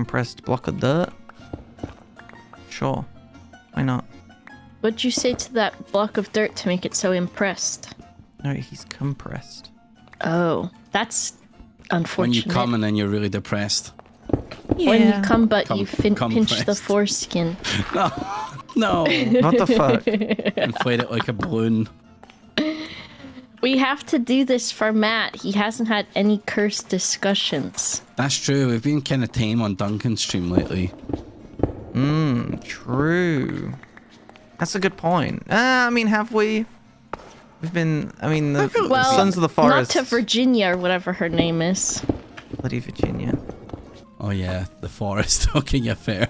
compressed block of dirt. Sure. Why not? What'd you say to that block of dirt to make it so impressed? No, he's compressed. Oh, that's unfortunate. When you come and then you're really depressed. Yeah. When you come, but Come- you fin- come pinch the pressed. foreskin. No, What the fuck? inflate it like a balloon. We have to do this for Matt. He hasn't had any cursed discussions. That's true. We've been kind of tame on Duncan's stream lately. Mmm, true. That's a good point. Uh, I mean, have we? We've been. I mean, the, the Sons of the Forest. not to Virginia or whatever her name is. Bloody Virginia. Oh yeah, the forest. okay, yeah, fair.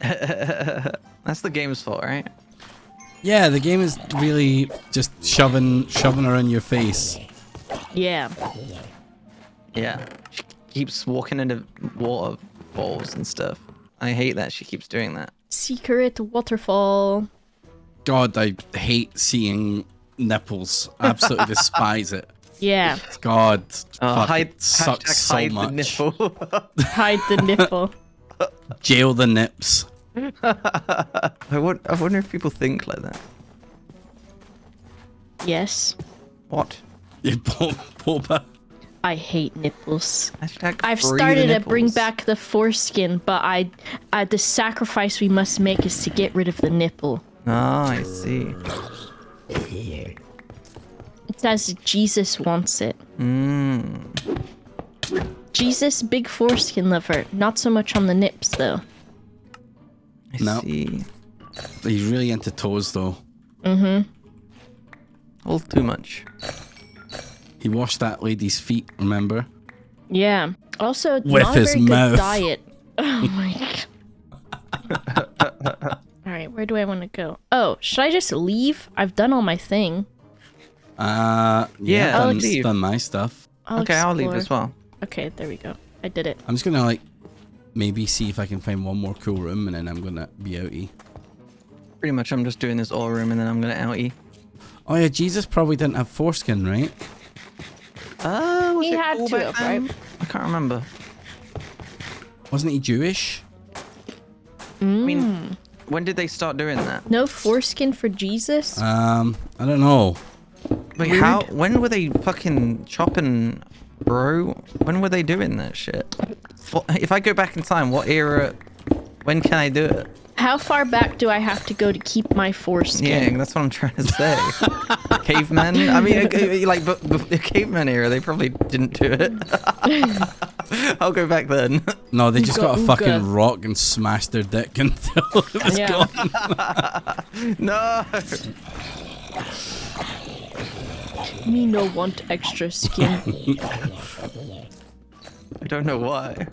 That's the game's fault, right? Yeah, the game is really just shoving, shoving her in your face. Yeah. Yeah. She keeps walking into waterfalls and stuff. I hate that she keeps doing that. Secret waterfall. God, I hate seeing nipples. I absolutely despise it. Yeah. God, Uh, fuck, hide, it sucks hashtag so hide much. the nipple. Hide the nipple. Jail the nips. I, won- I wonder if people think like that. Yes. What? You po- Boba. I hate nipples. Hashtag I've free the started to bring back the foreskin, but I, uh, the sacrifice we must make is to get rid of the nipple. Ah, I see. It's as Jesus wants it. Mmm. Jesus, big foreskin lover. Not so much on the nips, though. I No. see. He's really into toes though. Mm-hmm. All too much. He washed that lady's feet. Remember? Yeah. Also, it's With not a his very mouth. good diet. Oh my god. all right, where do I want to go? Oh, should I just leave? I've done all my thing. Uh, yeah, Yeah, done, leave. done my stuff. I'll okay, I'll leave as well. Okay, there we go. I did it. I'm just gonna like maybe see if I can find one more cool room, and then I'm gonna be outie. Pretty much, I'm just doing this all room and then I'm gonna outie. Oh yeah, Jesus probably didn't have foreskin, right? Uh, was He it had cool to back have, then? right? I can't remember. Wasn't he Jewish? I mean, when did they start doing that? No foreskin for Jesus? Um, I don't know. Wait, how? When were they fucking chopping, bro? When were they doing that shit? If I go back in time, what era? When can I do it? How far back do I have to go to keep my foreskin? Yeah, that's what I'm trying to say. cavemen. I mean, like, but, but the caveman era, they probably didn't do it. I'll go back then. No, they just Ooga got a ooga. fucking rock and smashed their dick until it was Yeah. gone. no. Me no want extra skin. I don't know why.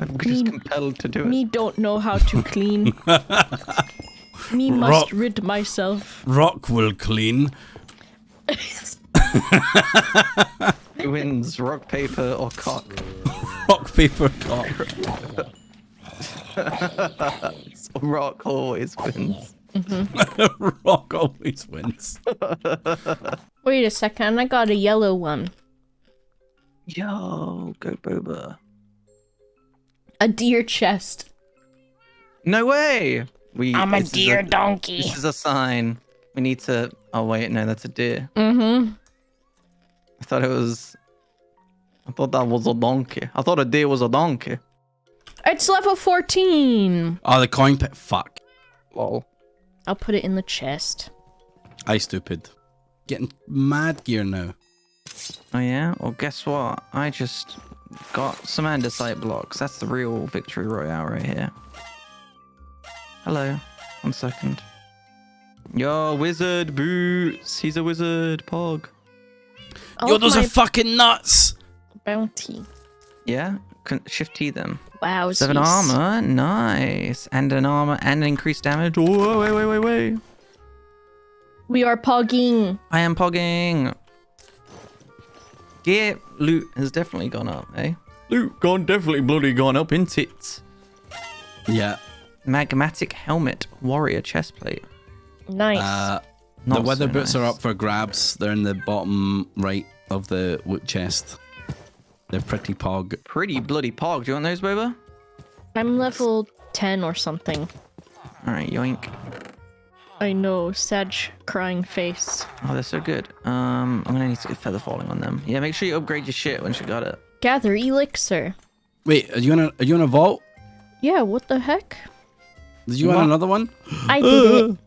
I'm just Me- compelled to do it. Me don't know how to clean. Me must Rock. rid myself. Rock will clean. Who wins, rock, paper, or cock? Rock paper cock. rock always wins. Rock always wins. Wait a second, I got a yellow one. Yo, go boba. A deer chest. No way. We. I'm a this is deer donkey. This is a sign. We need to. Oh wait, no, that's a deer. Mm-hmm. I thought it was. I thought that was a donkey. I thought a deer was a donkey. It's level 14. Oh, the coin pit. Fuck. Lol. I'll put it in the chest. I stupid. Getting mad gear now. Oh yeah. Well, guess what? I just got some andesite blocks. That's the real victory royale right here. Hello. One second. Yo, wizard boots. He's a wizard. Pog. All Yo, those are fucking nuts. bounty. Yeah. Can shift T them. Wow. Seven armor, nice, and an armor and increased damage. Whoa, wait, wait, wait, wait! We are pogging. I am pogging. Gear loot has definitely gone up, eh? Loot gone definitely bloody gone up in tits. Yeah. Magmatic helmet, warrior chestplate. Nice. Uh, Not the weather so boots are up for grabs. They're in the bottom right of the loot chest. They're pretty pog. Pretty bloody pog. Do you want those, Boba? I'm level 10 or something. All right, yoink. I know, Sag crying face. Oh, they're so good. Um, I'm gonna need to get feather falling on them. Yeah, make sure you upgrade your shit once you got it. Gather elixir. Wait, are you in a are you in a vault? Yeah, what the heck? Did you What? want another one? I did it.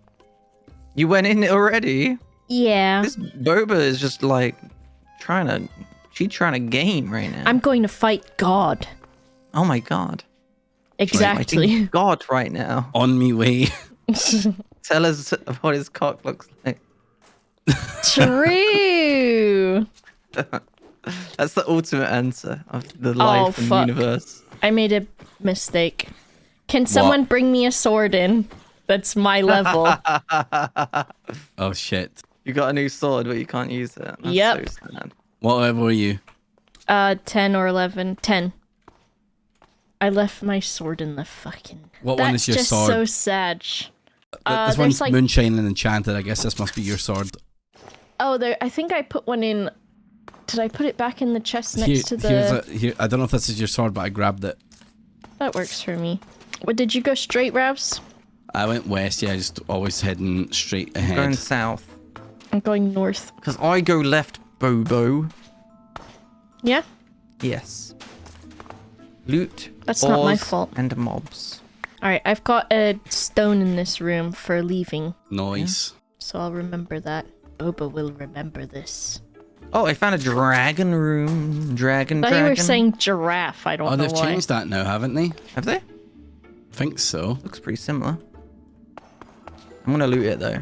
You went in already. Yeah. This boba is just like trying to. She's trying to game right now. I'm going to fight God. Oh my god. Exactly. Fighting God right now. On me way. Tell us what his cock looks like. True. That's the ultimate answer of the oh, life and Oh, fuck. universe. I made a mistake. Can someone bring me a sword in? That's my level. Oh shit. You got a new sword, but you can't use it. That's Yep. So sad. What level are you? uh, 10 or 11. 10. I left my sword in the fucking. What That's one is your just sword? so sad. Uh, this one's like- moonshine and enchanted. I guess this must be your sword. Oh, there. I think I put one in. Did I put it back in the chest next Here, to the? here's a, here. I don't know if this is your sword, but I grabbed it. That works for me. What did you go straight, Ravs? I went west. Yeah, I just always heading straight ahead. Going south. I'm going north. Because I go left, Bobo. Yeah, Yes. Loot. That's not my fault. And mobs. All right. I've got a stone in this room for leaving, Nice. so I'll remember that. Boba will remember this. Oh, I found a dragon room. Dragon, I thought dragon. you were saying giraffe. I don't Oh, know they've why. changed that now, haven't they? Have they? think so. Looks pretty similar. I'm gonna loot it though.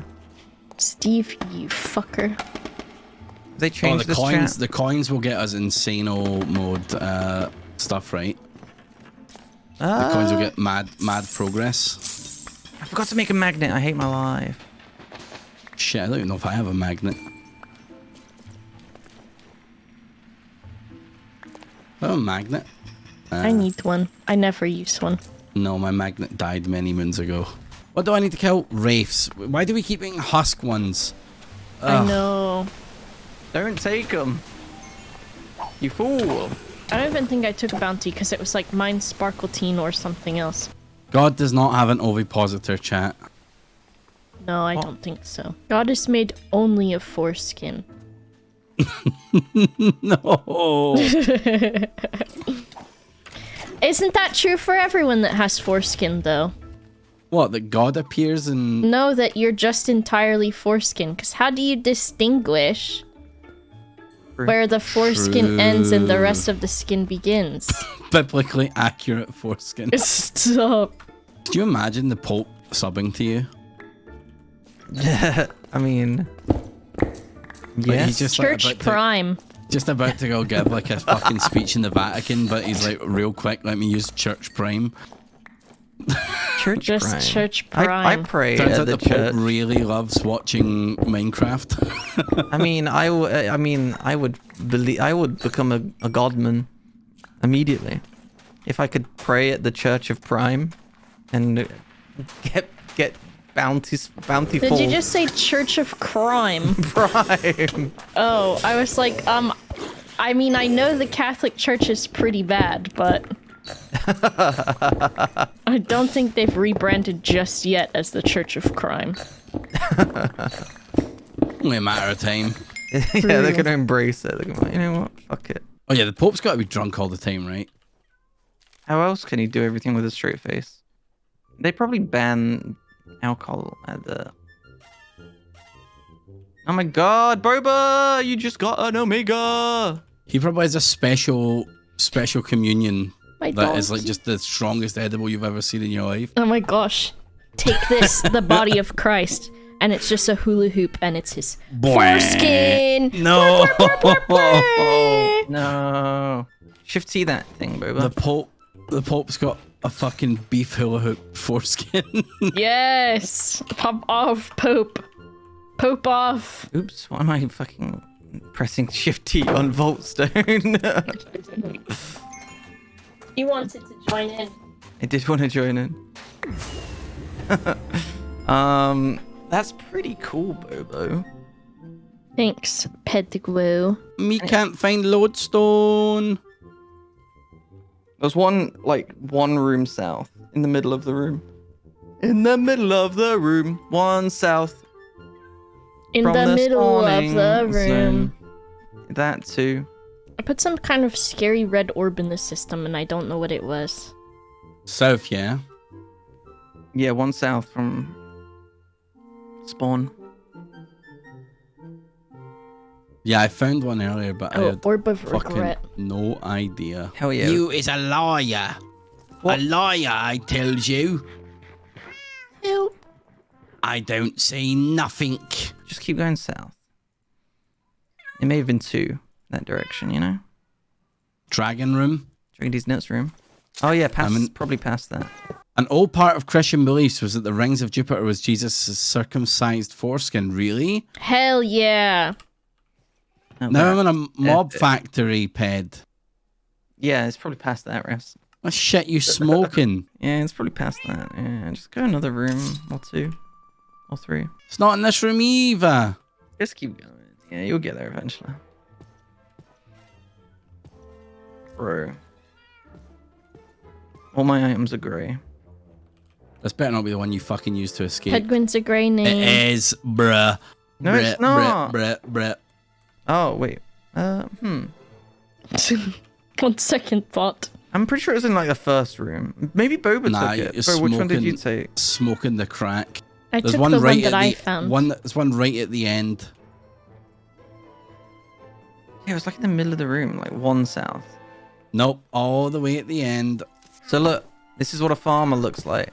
Steve, you fucker. Have they Oh, the this coins. chat? The coins will get us insano mode uh, stuff, right? The coins will Uh, get mad, mad progress. I forgot to make a magnet. I hate my life. Shit, I don't even know if I have a magnet. Oh, a magnet. I Uh, need one. I never use one. No, my magnet died many moons ago. What do I need to kill? Wraiths. Why do we keep eating husk ones? I know. Don't take them. You fool. I don't even think I took a bounty because it was like mine Sparkletine or something else. God does not have an ovipositor chat. No, I Oh. don't think so. God is made only of foreskin. no. Isn't that true for everyone that has foreskin, though? what? That God appears in No, that you're just entirely foreskin, because how do you distinguish True. Where the foreskin ends and the rest of the skin begins? biblically accurate foreskin. Stop. Do you imagine the Pope subbing to you? I mean, Like, yes. he's just like, Church to, Prime. just about to go give like a fucking speech in the Vatican, but he's like, real quick, let me use Church Prime. church Just prime. church I, I prime. pray Turns at out the, the, Pope church. really loves watching Minecraft. I mean, I, w- I mean, I would believe, I would become a, a godman immediately if I could pray at the Church of Prime and get get bounties bountiful Did you just say Church of Crime? prime. Oh, I was like, um, I mean, I know the Catholic Church is pretty bad, but I don't think they've rebranded just yet as the Church of Crime. Only a matter of time. yeah, they're gonna embrace it. They're gonna you know what? Fuck it. Oh yeah, the Pope's got to be drunk all the time, right? How else can he do everything with a straight face? They probably ban alcohol at the. Oh my god, Boba! You just got an Omega! He probably has a special, special communion My that is like just the strongest edible you've ever seen in your life. Oh my gosh. Take this, the body of Christ. And it's just a hula hoop and it's his foreskin. No. No. Shift T that thing, the Pope, the Pope's got a fucking beef hula hoop foreskin. Yes. Pop off, Pope. Pope off. Oops, why am I fucking pressing Shift T on Voltstone? He wanted to join in. I did want to join in. um, that's pretty cool, Bobo. Thanks, Pettigrew. Me can't find lodestone. There's one like one room south in the middle of the room. In the middle of the room, one south In from the, the middle of the room. zone. That too. I put some kind of scary red orb in the system and I don't know what it was. South, yeah. Yeah, one south from spawn. Yeah, I found one earlier, but I Oh, had orb of fucking regret. no idea. Hell yeah. You is a liar. What? A liar, I tells you. Help. I don't see nothing. Just keep going south. It may have been two that direction, you know? Dragon room. Dragon's nuts room. Oh yeah, past in- probably past that. An old part of Christian beliefs was that the rings of Jupiter was Jesus' circumcised foreskin. Really? Hell yeah. Oh, now wow. I'm in a mob uh, factory, ped. Yeah, it's probably past that, refs. What shit you smoking? Yeah, it's probably past that. Yeah, just go another room or two or three. it's not in this room either. Just keep going. Yeah, you'll get there eventually. Bro. All my items are grey. This better not be the one you fucking used to escape. Pedguin's a grey name. It is, bruh. No, bruh, it's not. Bruh, bruh, bruh. Oh, wait. Uh, hmm. One second thought. I'm pretty sure it was in like the first room. Maybe Boba Nah, took it. you're Bro, which one did you take? Smoking the crack. I There's took one the right one that I the found. one. There's one right at the end. Yeah, it was like in the middle of the room, like one south. Nope, all the way at the end. So look, this is what a farmer looks like.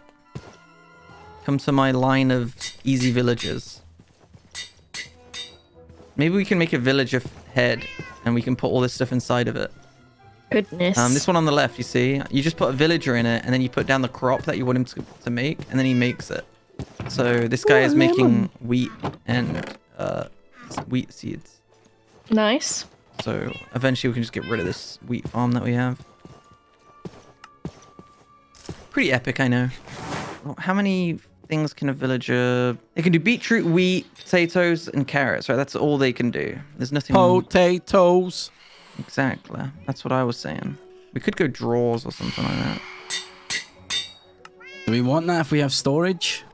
Come to my line of easy villagers. Maybe we can make a villager f- head and we can put all this stuff inside of it. Goodness. Um, this one on the left, you see, you just put a villager in it and then you put down the crop that you want him to, to make and then he makes it. So this guy Ooh, is making lemon. wheat and uh, wheat seeds. Nice. So eventually we can just get rid of this wheat farm that we have. Pretty epic, I know. How many things can a villager... They can do beetroot, wheat, potatoes, and carrots, right? That's all they can do. There's nothing... Potatoes. Exactly. That's what I was saying. We could go drawers or something like that. Do we want that if we have storage?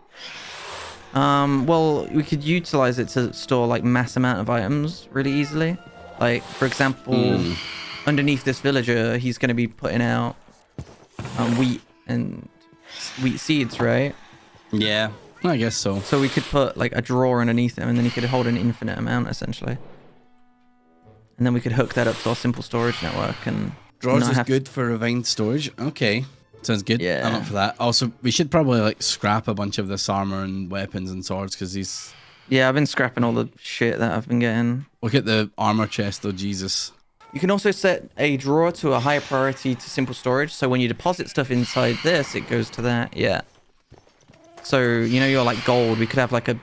Um, well, we could utilize it to store like mass amount of items really easily. Like, for example, Hmm. underneath this villager, he's going to be putting out um, wheat and wheat seeds, right? Yeah, I guess so. So we could put like a drawer underneath him, and then he could hold an infinite amount essentially. And then we could hook that up to our simple storage network and Drawers is have to- good for refined storage. Okay, sounds good. Yeah. I'm Yeah. up for that. Also, we should probably like scrap a bunch of this armor and weapons and swords because these. Yeah, I've been scrapping all the shit that I've been getting. Look at the armor chest, though. Jesus. You can also set a drawer to a higher priority to simple storage. So when you deposit stuff inside this, it goes to that. Yeah. So you know you're like gold. We could have like a,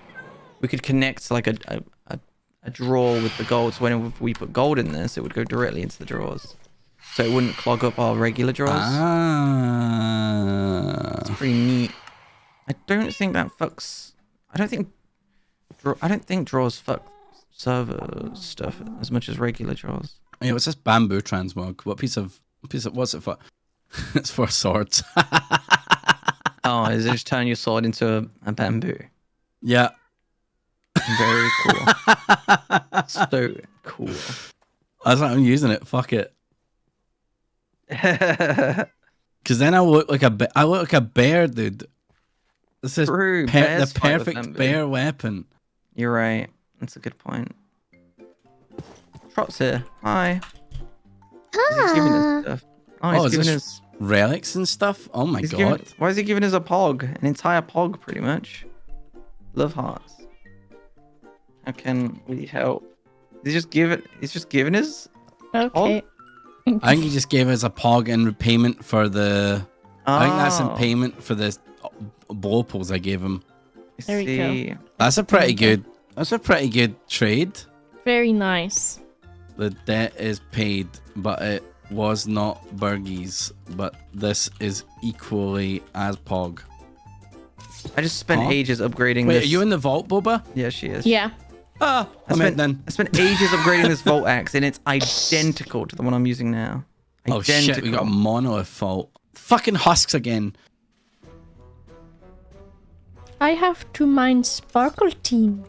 we could connect like a a, a, a drawer with the gold. So when we put gold in this, it would go directly into the drawers. So it wouldn't clog up our regular drawers. Ah. It's pretty neat. I don't think that fucks. I don't think. Draw, I don't think draws fuck server stuff as much as regular draws. Yeah, what's this bamboo transmog? What piece of piece of what's it for? it's for swords. Oh, is it just turn your sword into a, a bamboo? yeah. Very cool. so cool. That's why I'm using it. Fuck it. Because then I look like a I look like a bear, dude. This is True. the perfect bear weapon. You're right. That's a good point. Trot's here. Hi. Is he giving us ah. stuff? Oh, he's Oh, is giving this us. Relics and stuff. Oh my He's god. giving, why is he giving us a pog? An entire pog, pretty much. Love hearts. How can we help? He's just give it. He's just giving us. Okay. I think he just gave us a pog in repayment for the. I think that's in Oh, payment for the blow poles I gave him. I There we go. That's a pretty good. That's a pretty good trade. Very nice. The debt is paid, but it was not Burgies. But this is equally as pog. I just spent Huh? ages upgrading Wait, this. are you in the vault, Boba? Yeah, she is. Yeah. Ah, I I'm in spent, then. I spent ages upgrading this Volt Axe, and it's identical to the one I'm using now. Oh shit, we got a Identical. monolith fault. Fucking husks again. I have to mine sparkle team.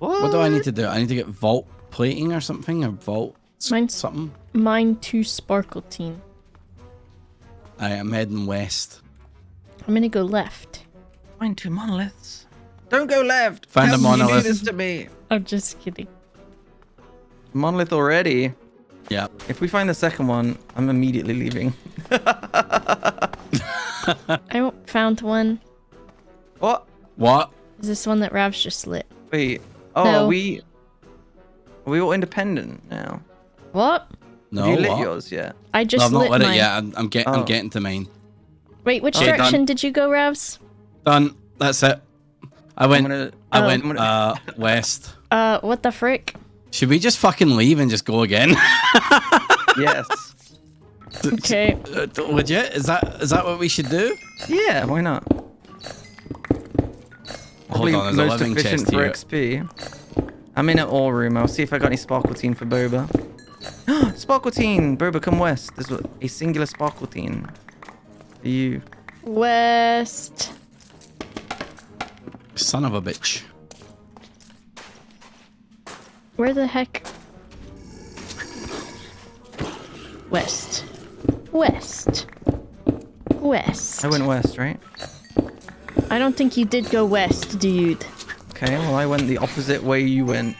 What do I need to do? I need to get vault plating or something? Or vault s- Mine's- something? Mine to Sparkletine. I am heading west. I'm gonna go left. Find two monoliths. Don't go left. Find a How can you monolith. do this to me. I'm just kidding. Monolith already. Yeah. If we find the second one, I'm immediately leaving. I found one. What? What? Is this one that Rav's just lit? Wait. Oh, No. are we are we all independent now? What? No, Have you lit what? yours yet? I just No, just I've not lit lit mine. it yet. I'm, I'm, get, Oh. I'm getting to mine. Wait, which Okay, done. direction did you go, Ravs? Done. That's it. I went. gonna I Oh. went gonna- uh, west. Uh, what the frick? Should we just fucking leave and just go again? yes. Okay. Legit? Is that is that what we should do? Yeah, why not? Hold Probably on, there's a most living efficient for here. XP. I'm in an ore room. I'll see if I got any Sparkletine for Boba. Sparkletine! Boba, come west. There's a- a singular Sparkletine. For you. West. Son of a bitch. Where the heck? West. West. West. I went west, right? I don't think you did go west, dude. Okay, well, I went the opposite way you went.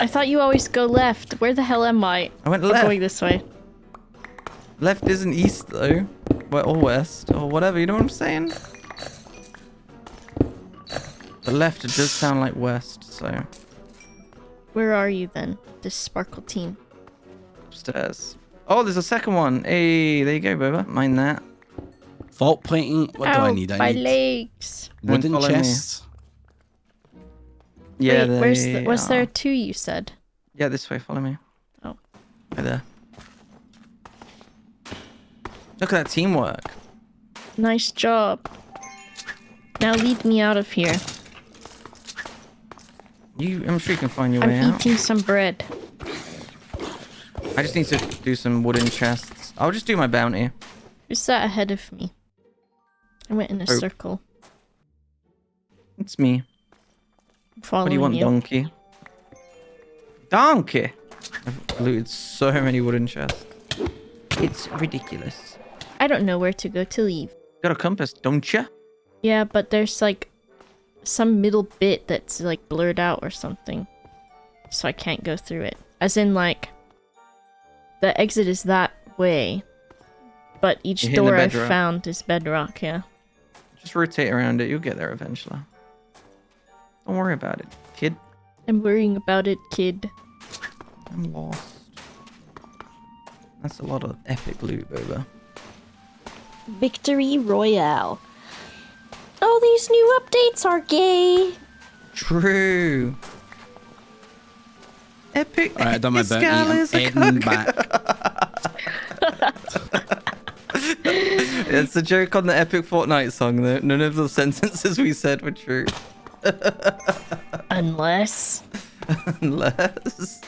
I thought you always go left. Where the hell am I? I went left. I'm going this way. Left isn't east, though. Well, or west, or whatever, you know what I'm saying? The left, it does sound like west, so Where are you then? This Sparkletine. upstairs. Oh, there's a second one. Hey, there you go, Boba. Mind that. Vault plating. What do I oh, need? I my need legs. Wooden follow me. chests. Yeah, Wait, where's the, they was there are. two you said? Yeah, this way. Follow me. Oh. Right there. Look at that teamwork. Nice job. Now lead me out of here. You, I'm sure you can find your I'm way out. eating some bread. I just need to do some wooden chests. I'll just do my bounty. Who's that ahead of me? I went in a Oh. circle. It's me. Following What do you want, donkey? Donkey! I've looted so many wooden chests. It's ridiculous. I don't know where to go to leave. Got a compass, don't you? Yeah, but there's like some middle bit that's like blurred out or something. So I can't go through it. As in like the exit is that way. But each You're door I found is bedrock, yeah. Just rotate around it. You'll get there eventually. Don't worry about it, kid. I'm worrying about it, kid. I'm lost. That's a lot of epic loot, Boba. Victory Royale. Oh, these new updates are gay. True. Epic. Alright, I've done my bounty. Escal I'm is a heading cook. back. It's a joke on the epic Fortnite song, though. None of the sentences we said were true. Unless. Unless.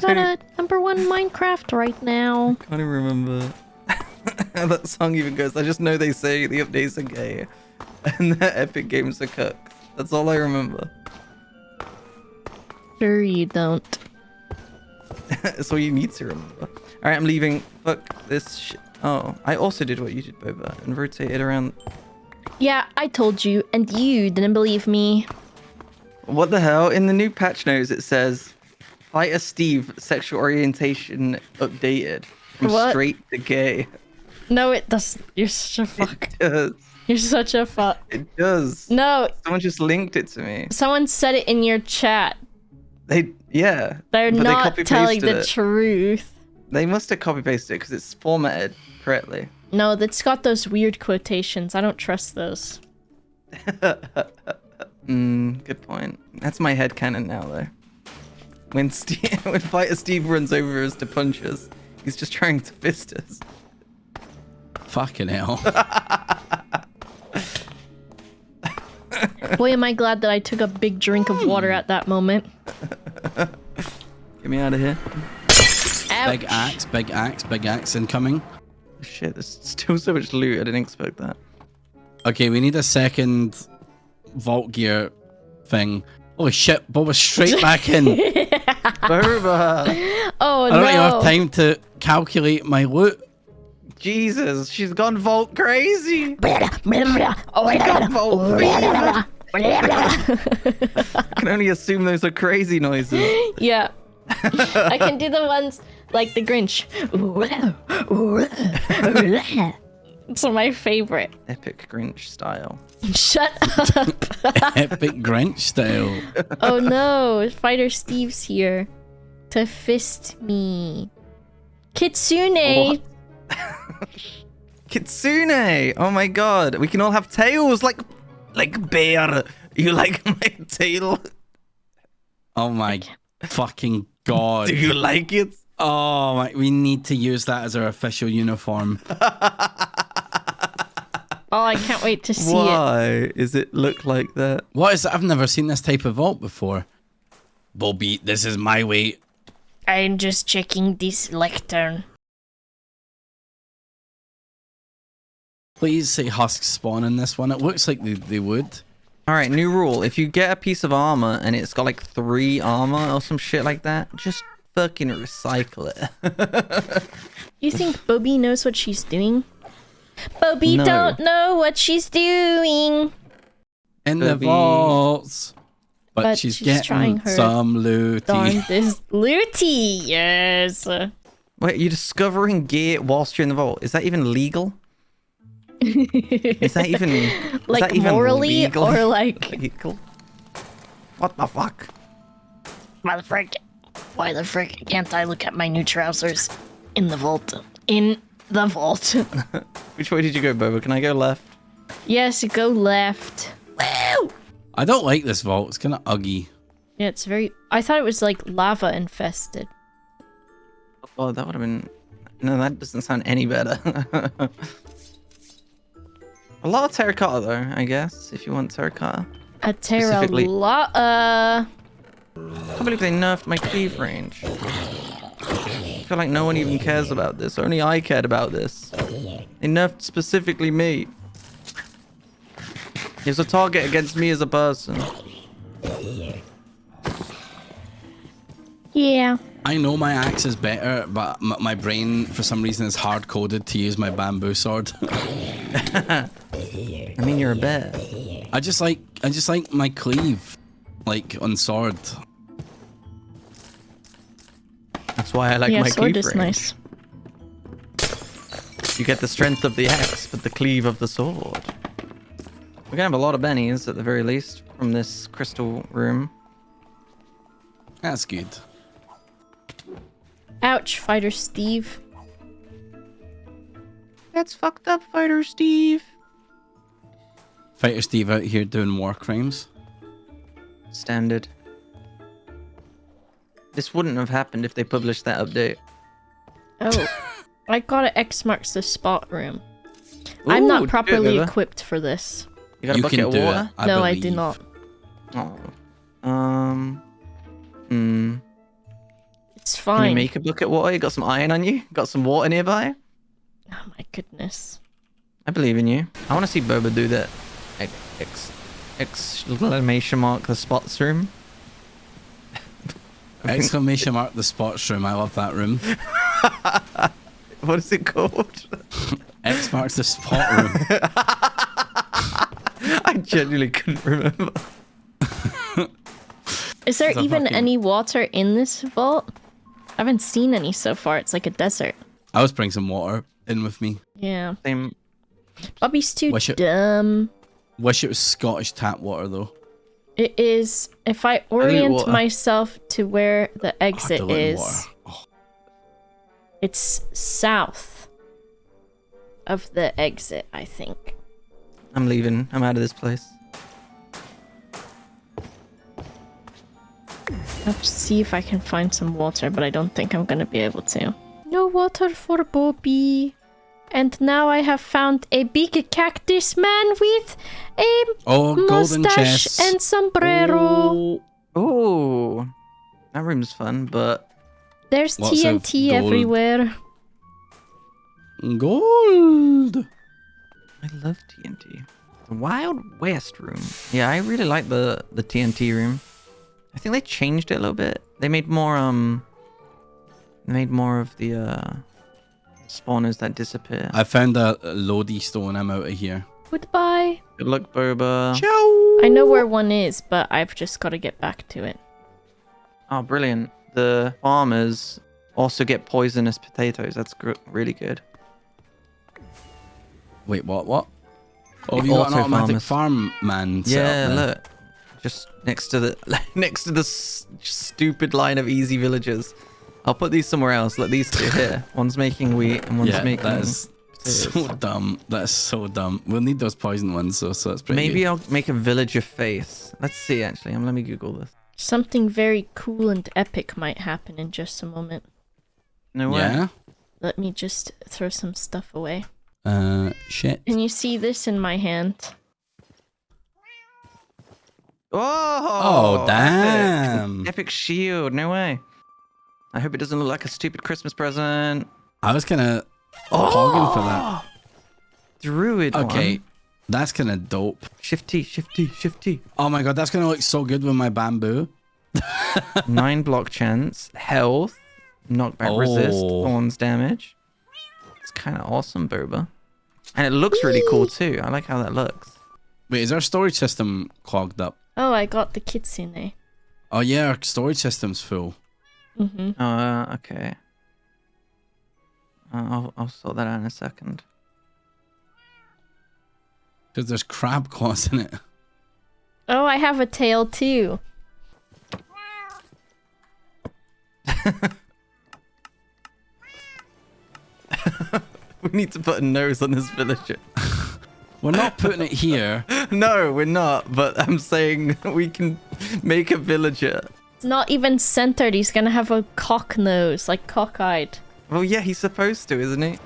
Got a number one Minecraft right now. I can't even remember how that song even goes. I just know they say the updates are gay and the epic games are cooked. That's all I remember. Sure you don't. That's all you need to remember. All right, I'm leaving. Fuck this shit. Oh, I also did what you did, Boba, and rotated around. Yeah, I told you, and you didn't believe me. What the hell? In the new patch notes, it says, "Fighter Steve sexual orientation updated from What? straight to gay." No, it doesn't. You're such a fuck. It does. You're such a fuck. It does. No, Someone just linked it to me. someone said it in your chat. They, yeah. They're but they not telling the it. truth. They must have copy pasted it because it's formatted correctly. No, that's got those weird quotations. I don't trust those. Mm, good point. That's my head headcanon now, though. When Steve, when Fighter Steve runs over us to punch us, he's just trying to fist us. Fucking hell. Boy, am I glad that I took a big drink of water at that moment. Get me out of here. Ouch. Big axe, big axe, big axe incoming. Shit, there's still so much loot. I didn't expect that. Okay, we need a second vault gear thing. Holy shit, Bob was straight back in. Boba! Oh I don't even have time to calculate my loot. Jesus, she's gone vault crazy. oh Vault fever. I can only assume those are crazy noises. Yeah. I can do the ones like the Grinch. it's my favorite. Epic Grinch style. Shut up. Epic Grinch style. oh no, Fighter Steve's here to fist me. Kitsune. Oh, Kitsune! Oh my god, we can all have tails like like bear. You like my tail? Oh my fucking god. Do you like it? Oh my, we need to use that as our official uniform. Oh, I can't wait to see it. Why is it look like that? What is that? I've never seen this type of vault before. Bobby, this is my way. I'm just checking this lectern. Please say husks spawn in this one. It looks like they, they would. All right, new rule. If you get a piece of armor and it's got like three armor or some shit like that, just fucking recycle it. You think Bobby knows what she's doing? Bobby No. don't know what she's doing. In the Bobby. vaults. But, But she's, she's getting trying her some loot. Darn this Looty. Yes. Wait, you're discovering gear whilst you're in the vault. Is that even legal? Is that even is like that even morally legal? or like legal? What the fuck? Why the frick? Why the frick can't I look at my new trousers in the vault? In the vault. Which way did you go, Boba? Can I go left? yes, go left. Woo! I don't like this vault. It's kind of uggy. Yeah, it's very. I thought it was like lava infested. Oh, that would have been. No, that doesn't sound any better. A lot of terracotta, though. I guess if you want terracotta. A Specifically- terra. I can't believe they nerfed my cleave range. I feel like no one even cares about this. Only I cared about this. They nerfed specifically me. Here's a target against me as a person. Yeah. I know my axe is better, but m- my brain, for some reason, is hard coded to use my bamboo sword. I mean, you're a bear. I just like, I just like my cleave, like on sword. That's why I like yeah, my sword cleave is range. nice. You get the strength of the axe, but the cleave of the sword. We're gonna have a lot of bennies at the very least from this crystal room. That's good. Ouch, Fighter Steve. That's fucked up, Fighter Steve. Fighter Steve out here doing war crimes. Standard. This wouldn't have happened if they published that update. Oh. I got an X marks the spot room. I'm not properly dude. equipped for this. You got a you bucket can of do water? it. I no, I do not. Oh. Um. Hmm. It's Can fine. you make a bucket of water? You got some iron on you? Got some water nearby? Oh my goodness. I believe in you. I want to see Boba do that. Ex, ex, exclamation mark the spots room. Exclamation mark the spots room. I love that room. What is it called? X marks the spot room. I genuinely couldn't remember. Is there even fucking- any water in this vault? I haven't seen any so far. It's like a desert. I was bringing some water in with me. Yeah. Same. Bobby's too Wish it- dumb. Wish it was Scottish tap water though. It is. If I orient water. myself to where the Oh, exit diluted is, water. Oh, it's south of the exit, I think. I'm leaving. I'm out of this place. I'll have to see if I can find some water, but I don't think I'm gonna be able to. No water for Bobby. And now I have found a big cactus man with a Oh, mustache and sombrero. Oh, Oh, that room's fun, but There's Lots TNT gold. everywhere. gold. I love TNT. The Wild West room. Yeah, I really like the the TNT room. I think they changed it a little bit. They made more um. They made more of the uh spawners that disappear. I found a lodestone. I'm out of here. Goodbye. Good luck, Boba. Ciao. I know where one is, but I've just got to get back to it. Oh, brilliant. The farmers also get poisonous potatoes. That's gr- really good. Wait, what? What? Oh, you got an auto automatic farmers. farm man. Yeah, up look. Just next to the next to the s- stupid line of easy villagers. I'll put these somewhere else. Let these two here. One's making wheat and one's Yeah, making. that is so dumb. That's so dumb. We'll need those poison ones, so so that's pretty. Maybe good. I'll make a villager face. Let's see. Actually, um, let me Google this. Something very cool and epic might happen in just a moment. No way. Yeah. Let me just throw some stuff away. Uh, shit. Can you see this in my hand? Oh, Oh, damn. Epic. epic shield. No way. I hope it doesn't look like a stupid Christmas present. I was kind of hogging for that. Druid. Okay, one. that's kind of dope. Shifty, shifty, shifty. Oh my god, that's gonna look so good with my bamboo. Nine block chance, health, knockback resist, Oh. thorns damage. It's kind of awesome, Boba. And it looks really cool too. I like how that looks. Wait, is our storage system clogged up? Oh, I got the kitsune. Oh yeah, our storage system's full. Mm-hmm. Uh, okay. Uh, I'll, I'll sort that out in a second. Because there's crab claws in it. Oh, I have a tail too. We need to put a nose on this villager. We're not putting it here. no, we're not. But I'm saying we can make a villager. It's not even centered. He's gonna have a cock nose, like cockeyed. Well, yeah, he's supposed to, isn't he?